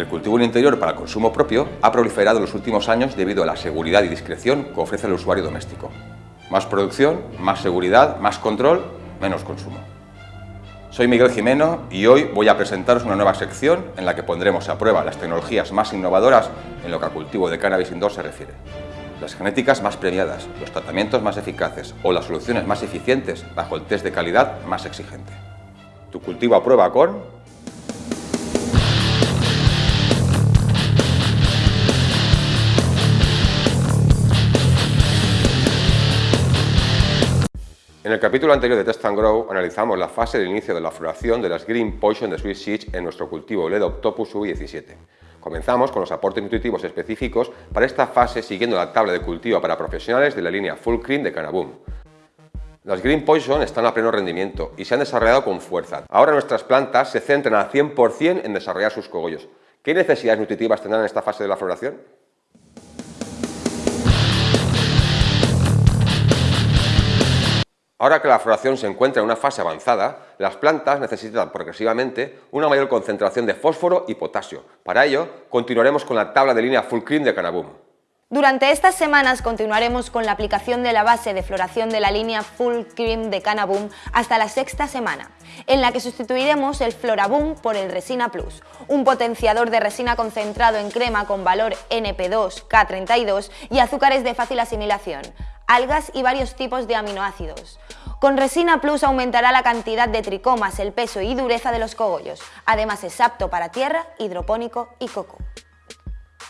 El cultivo en interior para consumo propio ha proliferado en los últimos años debido a la seguridad y discreción que ofrece el usuario doméstico. Más producción, más seguridad, más control, menos consumo. Soy Miguel Jimeno y hoy voy a presentaros una nueva sección en la que pondremos a prueba las tecnologías más innovadoras en lo que al cultivo de cannabis indoor se refiere. Las genéticas más premiadas, los tratamientos más eficaces o las soluciones más eficientes bajo el test de calidad más exigente. Tu cultivo a prueba con En el capítulo anterior de Test and Grow analizamos la fase de inicio de la floración de las Green Poison de Sweet Seeds en nuestro cultivo Ledoptopus U17. Comenzamos con los aportes nutritivos específicos para esta fase siguiendo la tabla de cultivo para profesionales de la línea Full Cream de Canaboom. Las Green Poison están a pleno rendimiento y se han desarrollado con fuerza. Ahora nuestras plantas se centran al 100% en desarrollar sus cogollos. ¿Qué necesidades nutritivas tendrán en esta fase de la floración? Ahora que la floración se encuentra en una fase avanzada, las plantas necesitan progresivamente una mayor concentración de fósforo y potasio. Para ello, continuaremos con la tabla de línea Full Cream de Canaboom. Durante estas semanas continuaremos con la aplicación de la base de floración de la línea Full Cream de Canaboom hasta la sexta semana, en la que sustituiremos el Floraboom por el Resina Plus, un potenciador de resina concentrado en crema con valor NP2, K32 y azúcares de fácil asimilación, algas y varios tipos de aminoácidos. Con Resina Plus aumentará la cantidad de tricomas, el peso y dureza de los cogollos. Además es apto para tierra, hidropónico y coco.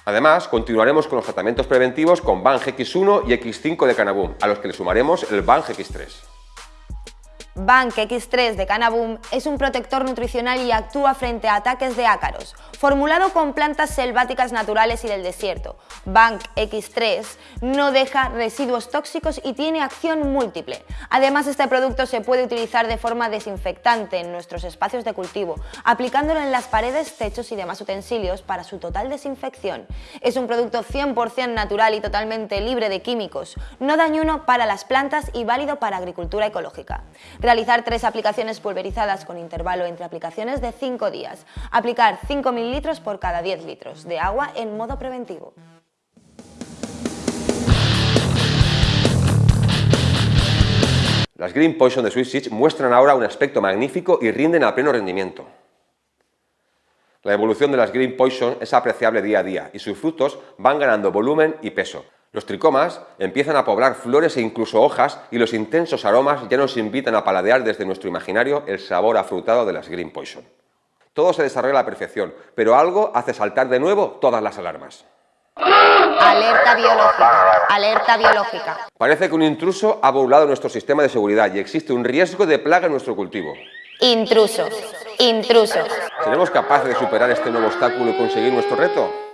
Además, continuaremos con los tratamientos preventivos con Bang X1 y X5 de Canaboom, a los que le sumaremos el Bang X3. Bank X3 de Canaboom es un protector nutricional y actúa frente a ataques de ácaros. Formulado con plantas selváticas naturales y del desierto, Bank X3 no deja residuos tóxicos y tiene acción múltiple. Además, este producto se puede utilizar de forma desinfectante en nuestros espacios de cultivo, aplicándolo en las paredes, techos y demás utensilios para su total desinfección. Es un producto 100% natural y totalmente libre de químicos, no dañuno para las plantas y válido para agricultura ecológica. Realizar tres aplicaciones pulverizadas con intervalo entre aplicaciones de 5 días. Aplicar 5 mililitros por cada 10 litros de agua en modo preventivo. Las Green Poison de Sweet Seeds muestran ahora un aspecto magnífico y rinden a pleno rendimiento. La evolución de las Green Poison es apreciable día a día y sus frutos van ganando volumen y peso. Los tricomas empiezan a poblar flores e incluso hojas y los intensos aromas ya nos invitan a paladear desde nuestro imaginario el sabor afrutado de las Green Poison. Todo se desarrolla a la perfección, pero algo hace saltar de nuevo todas las alarmas. Alerta biológica, alerta biológica. Parece que un intruso ha burlado nuestro sistema de seguridad y existe un riesgo de plaga en nuestro cultivo. Intrusos, intrusos. ¿Seremos capaces de superar este nuevo obstáculo y conseguir nuestro reto?